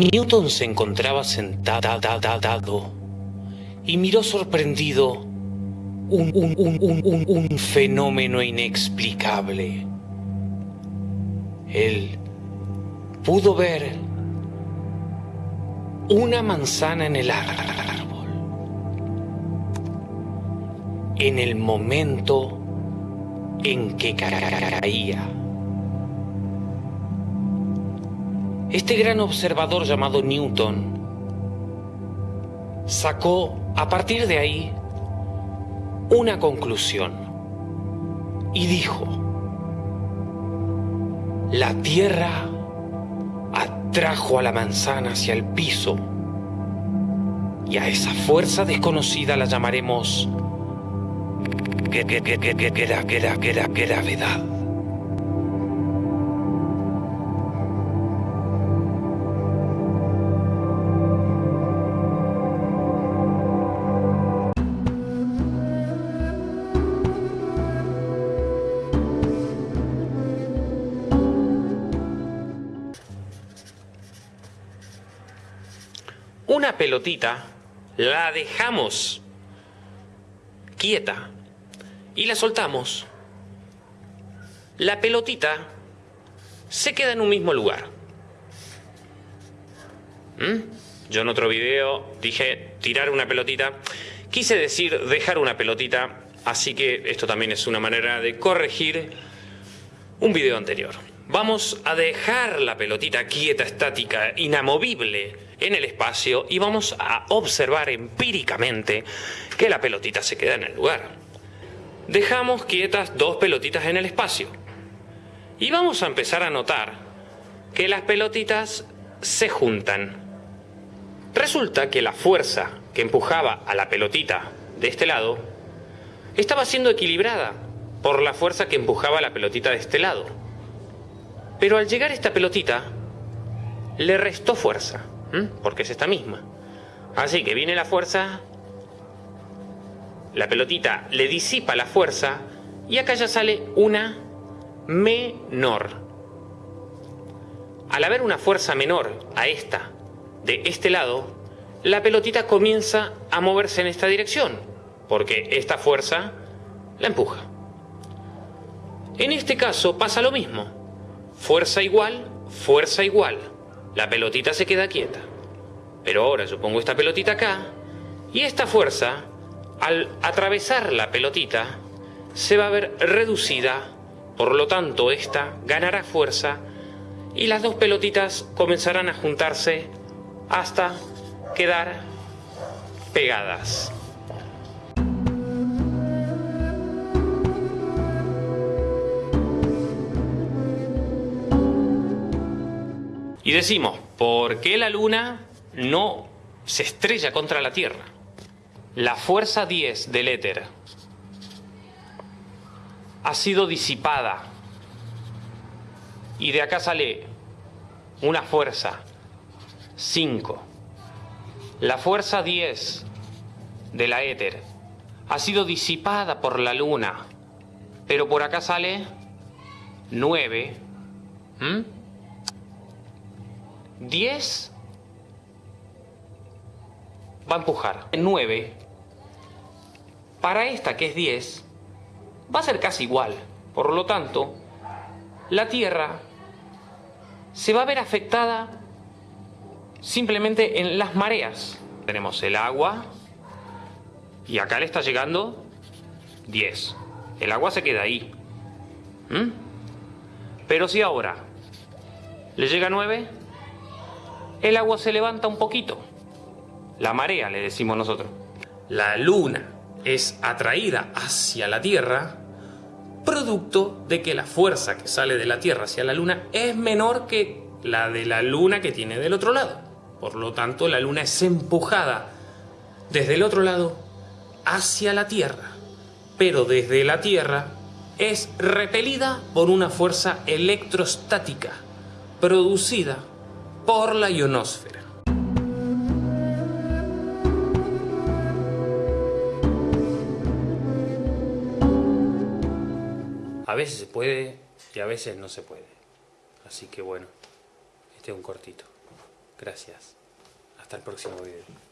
Newton se encontraba sentado y miró sorprendido un, un, un, un, fenómeno inexplicable. Él pudo ver una manzana en el árbol. En el momento en que caía. Este gran observador llamado Newton sacó a partir de ahí una conclusión y dijo, la tierra atrajo a la manzana hacia el piso y a esa fuerza desconocida la llamaremos gravedad. Una pelotita, la dejamos quieta y la soltamos, la pelotita se queda en un mismo lugar. ¿Mm? Yo en otro video dije tirar una pelotita, quise decir dejar una pelotita, así que esto también es una manera de corregir un video anterior. Vamos a dejar la pelotita quieta, estática, inamovible en el espacio y vamos a observar empíricamente que la pelotita se queda en el lugar. Dejamos quietas dos pelotitas en el espacio y vamos a empezar a notar que las pelotitas se juntan. Resulta que la fuerza que empujaba a la pelotita de este lado estaba siendo equilibrada por la fuerza que empujaba a la pelotita de este lado. Pero al llegar esta pelotita, le restó fuerza. Porque es esta misma. Así que viene la fuerza, la pelotita le disipa la fuerza y acá ya sale una menor. Al haber una fuerza menor a esta de este lado, la pelotita comienza a moverse en esta dirección, porque esta fuerza la empuja. En este caso pasa lo mismo. Fuerza igual, fuerza igual la pelotita se queda quieta. Pero ahora yo pongo esta pelotita acá y esta fuerza, al atravesar la pelotita, se va a ver reducida, por lo tanto esta ganará fuerza y las dos pelotitas comenzarán a juntarse hasta quedar pegadas. Y decimos, ¿por qué la Luna no se estrella contra la Tierra? La fuerza 10 del éter ha sido disipada y de acá sale una fuerza 5. La fuerza 10 de la éter ha sido disipada por la luna, pero por acá sale 9. 10 va a empujar. 9 para esta que es 10 va a ser casi igual. Por lo tanto, la Tierra se va a ver afectada simplemente en las mareas. Tenemos el agua y acá le está llegando 10. El agua se queda ahí. ¿Mm? Pero si ahora le llega 9, el agua se levanta un poquito. La marea, le decimos nosotros. La luna es atraída hacia la Tierra producto de que la fuerza que sale de la Tierra hacia la luna es menor que la de la luna que tiene del otro lado. Por lo tanto, la luna es empujada desde el otro lado hacia la Tierra. Pero desde la Tierra es repelida por una fuerza electrostática producida por la ionosfera. A veces se puede y a veces no se puede. Así que bueno, este es un cortito. Gracias. Hasta el próximo video.